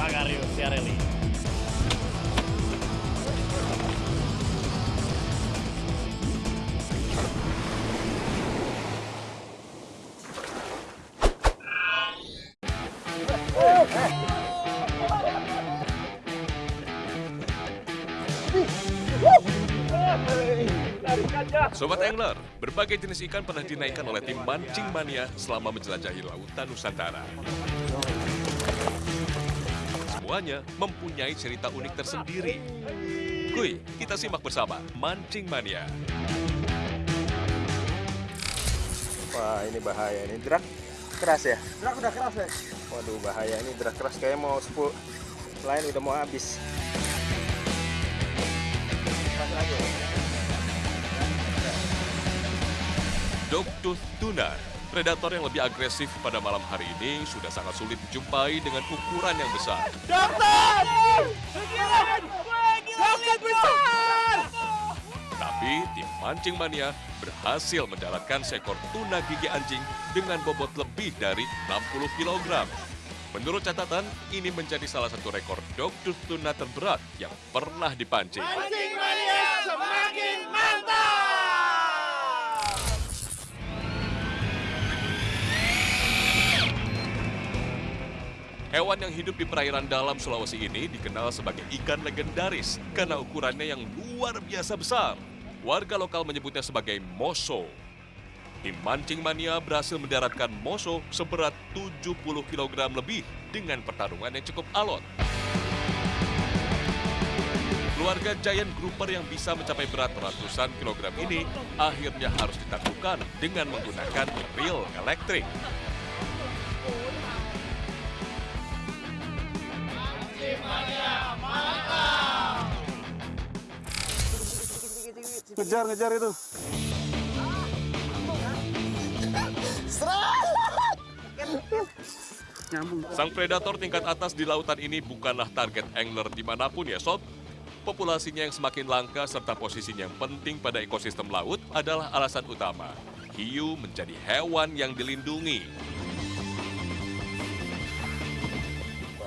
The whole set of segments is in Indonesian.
Pagarius Ciarelli. Sobat Angler, berbagai jenis ikan pernah dinaikkan oleh tim Mancing Mania selama menjelajahi lautan Nusantara. Semuanya mempunyai cerita unik tersendiri. Kuy, kita simak bersama Mancing Mania. Wah ini bahaya ini drak keras ya. Drak udah keras ya? Waduh bahaya ini drak keras kayak mau 10 lain udah mau habis. Keras lagi. Predator yang lebih agresif pada malam hari ini sudah sangat sulit dijumpai dengan ukuran yang besar. Tapi tim Mancing Mania berhasil mendaratkan seekor tuna gigi anjing dengan bobot lebih dari 60 kg. Menurut catatan, ini menjadi salah satu rekor dogtooth tuna terberat yang pernah dipancing. Mancing Mania semakin mantap! Hewan yang hidup di perairan dalam Sulawesi ini dikenal sebagai ikan legendaris karena ukurannya yang luar biasa besar. Warga lokal menyebutnya sebagai moso. Tim Mancing Mania berhasil mendaratkan moso seberat 70 kg lebih dengan pertarungan yang cukup alot. Keluarga giant grouper yang bisa mencapai berat ratusan kilogram ini akhirnya harus ditaklukkan dengan menggunakan reel elektrik. Ngejar, ngejar itu. Sang predator tingkat atas di lautan ini bukanlah target angler di mana pun ya sob. Populasinya yang semakin langka serta posisinya yang penting pada ekosistem laut adalah alasan utama. Hiu menjadi hewan yang dilindungi.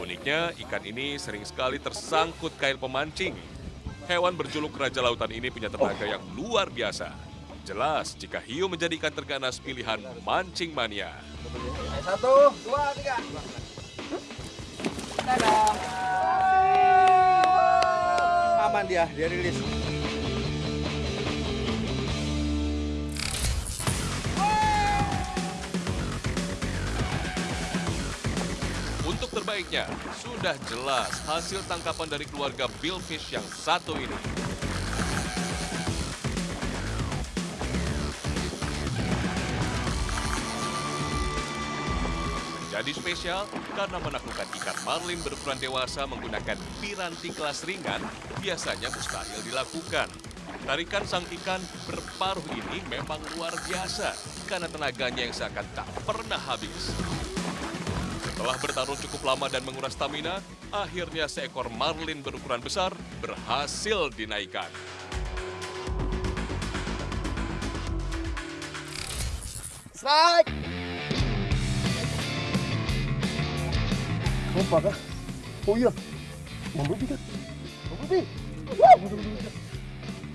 Uniknya, ikan ini sering sekali tersangkut kail pemancing. Hewan berjuluk Raja Lautan ini punya tenaga yang luar biasa. Jelas jika hiu menjadi ikan terganas pilihan mancing mania. Satu, dua, tiga. Aman dia, dia rilis. Terbaiknya, sudah jelas hasil tangkapan dari keluarga Billfish yang satu ini. Menjadi spesial karena menaklukkan ikan marlin berukuran dewasa menggunakan piranti kelas ringan biasanya mustahil dilakukan. Tarikan sang ikan berparuh ini memang luar biasa karena tenaganya yang seakan tak pernah habis. Setelah bertarung cukup lama dan menguras stamina, akhirnya seekor marlin berukuran besar berhasil dinaikkan. Strike! Apa kah? Oh iya, Bumblebee kan?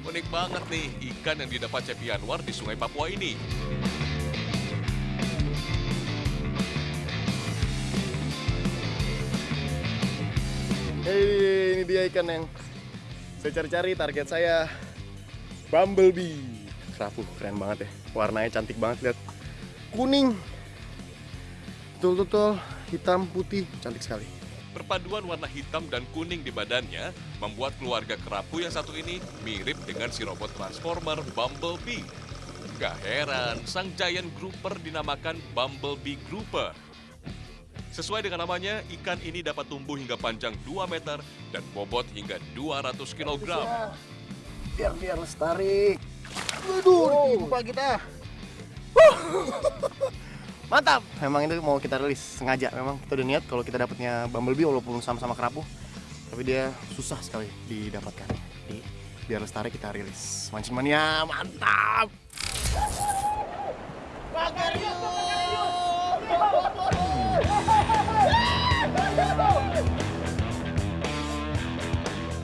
Unik banget nih ikan yang didapat Cepi Anwar di Sungai Papua ini. Hei, ini dia ikan yang saya cari-cari target saya. Bumblebee. Kerapu, keren banget ya. Warnanya cantik banget lihat. Kuning. Betul-betul hitam putih, cantik sekali. Perpaduan warna hitam dan kuning di badannya membuat keluarga kerapu yang satu ini mirip dengan si robot transformer Bumblebee. Gak heran, sang giant grouper dinamakan Bumblebee Grouper. Sesuai dengan namanya, ikan ini dapat tumbuh hingga panjang 2 meter dan bobot hingga 200 kg. Biar biar lestari. Waduh, ditimpa kita. Mantap! Memang itu mau kita rilis sengaja. Memang kita udah niat kalau kita dapatnya Bumblebee walaupun sama-sama kerapu. Tapi dia susah sekali didapatkan. Jadi biar lestari kita rilis. Mancing mania, mantap!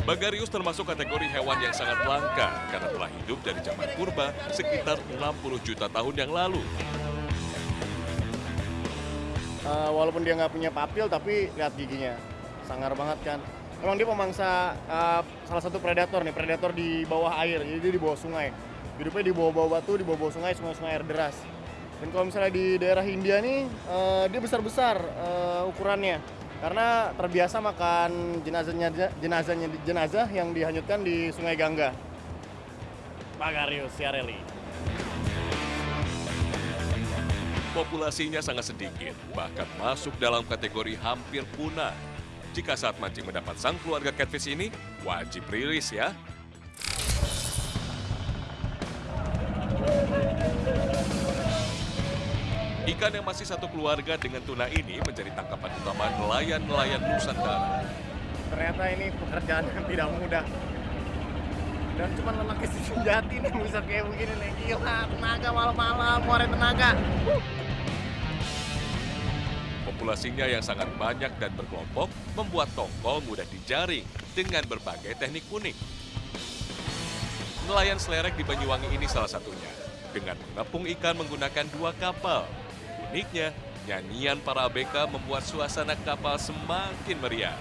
Bagarius termasuk kategori hewan yang sangat langka karena telah hidup dari zaman purba sekitar 60 juta tahun yang lalu. Eh, walaupun dia nggak punya papil, tapi lihat giginya. Sangar banget kan. Memang dia pemangsa eh, salah satu predator nih, predator di bawah air. Jadi dia di bawah sungai. Hidupnya di bawah-bawah batu, di bawah-bawah sungai, sungai-sungai air deras. Dan kalau misalnya di daerah India nih, eh, dia besar-besar eh, ukurannya. Karena terbiasa makan jenazahnya jenazahnya jenazah yang dihanyutkan di Sungai Gangga. Bagarius Ciarelli. Populasinya sangat sedikit, bahkan masuk dalam kategori hampir punah. Jika saat mancing mendapat sang keluarga catfish ini, wajib rilis ya. Ikan yang masih satu keluarga dengan tuna ini menjadi tangkapan utama nelayan-nelayan Nusantara. Ternyata ini pekerjaan yang tidak mudah. Dan cuma lelaki sejati nih bisa kayak begini nih. Gila, tenaga malam-malam, muara tenaga. Populasinya yang sangat banyak dan berkelompok membuat tongkol mudah dijaring dengan berbagai teknik unik. Nelayan selerek di Banyuwangi ini salah satunya, dengan mengepung ikan menggunakan dua kapal. Uniknya, nyanyian para ABK membuat suasana kapal semakin meriah.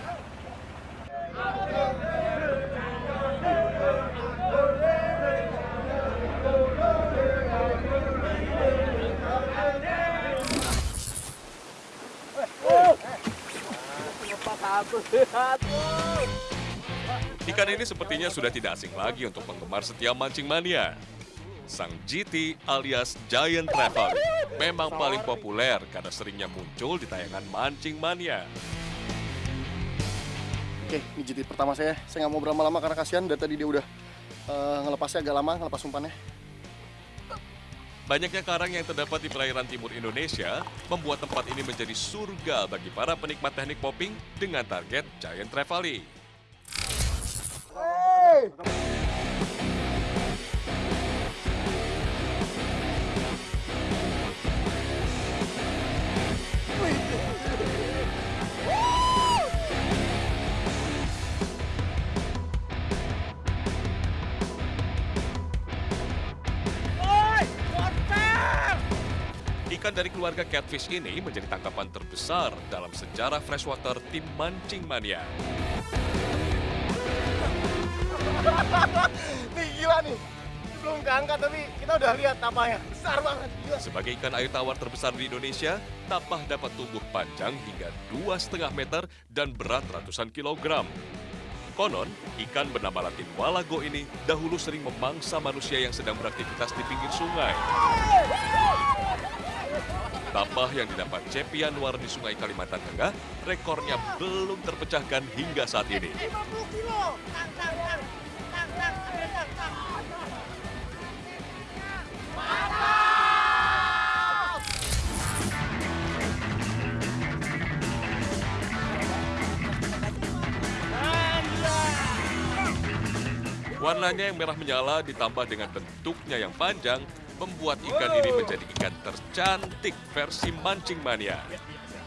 Ikan ini sepertinya sudah tidak asing lagi untuk penggemar setia mancing mania. Sang GT alias Giant Travel memang paling populer karena seringnya muncul di tayangan mancing mania. Oke, ini JT pertama saya. Saya nggak mau berlama-lama karena kasihan dari tadi dia udah eh, ngelepasnya agak lama, ngelepas umpannya. Banyaknya karang yang terdapat di perairan timur Indonesia membuat tempat ini menjadi surga bagi para penikmat teknik popping dengan target Giant Trevally. Ikan dari keluarga catfish ini menjadi tangkapan terbesar dalam sejarah freshwater tim mancing mania. Nih gila nih. Belum keangkat tapi kita udah lihat tapanya. Besar banget. Gila. Sebagai ikan air tawar terbesar di Indonesia, tapah dapat tumbuh panjang hingga 2,5 meter dan berat ratusan kilogram. Konon, ikan bernama latin walago ini dahulu sering memangsa manusia yang sedang beraktivitas di pinggir sungai. Tapah yang didapat Cepi Anwar di Sungai Kalimantan Tengah, rekornya belum terpecahkan hingga saat ini. 50 kilo. Tang, tang, tang. Tang, tang. Ambil, tang, tang. Warnanya yang merah menyala ditambah dengan bentuknya yang panjang membuat ikan ini menjadi ikan tercantik versi mancing mania.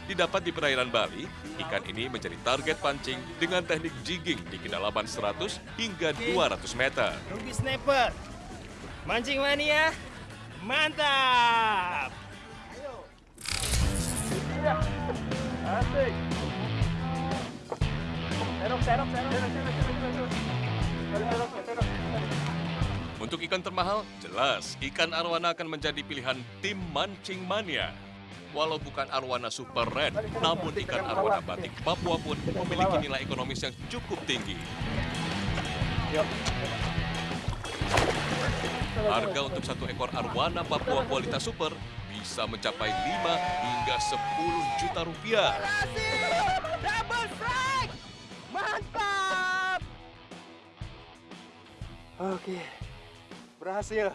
Didapat di perairan Bali, ikan ini menjadi target pancing dengan teknik jigging di kedalaman 100 hingga 200 meter. Ruby Sniper. Mancing mania. Mantap. Asik. Serok, serok, serok. Serok, Untuk ikan termahal, jelas ikan arwana akan menjadi pilihan tim mancing mania. Walau bukan arwana super red, namun ikan arwana batik Papua pun memiliki nilai ekonomis yang cukup tinggi. Harga untuk satu ekor arwana Papua kualitas super bisa mencapai 5 hingga 10 juta rupiah. Double. Mantap. Oke. Berhasil.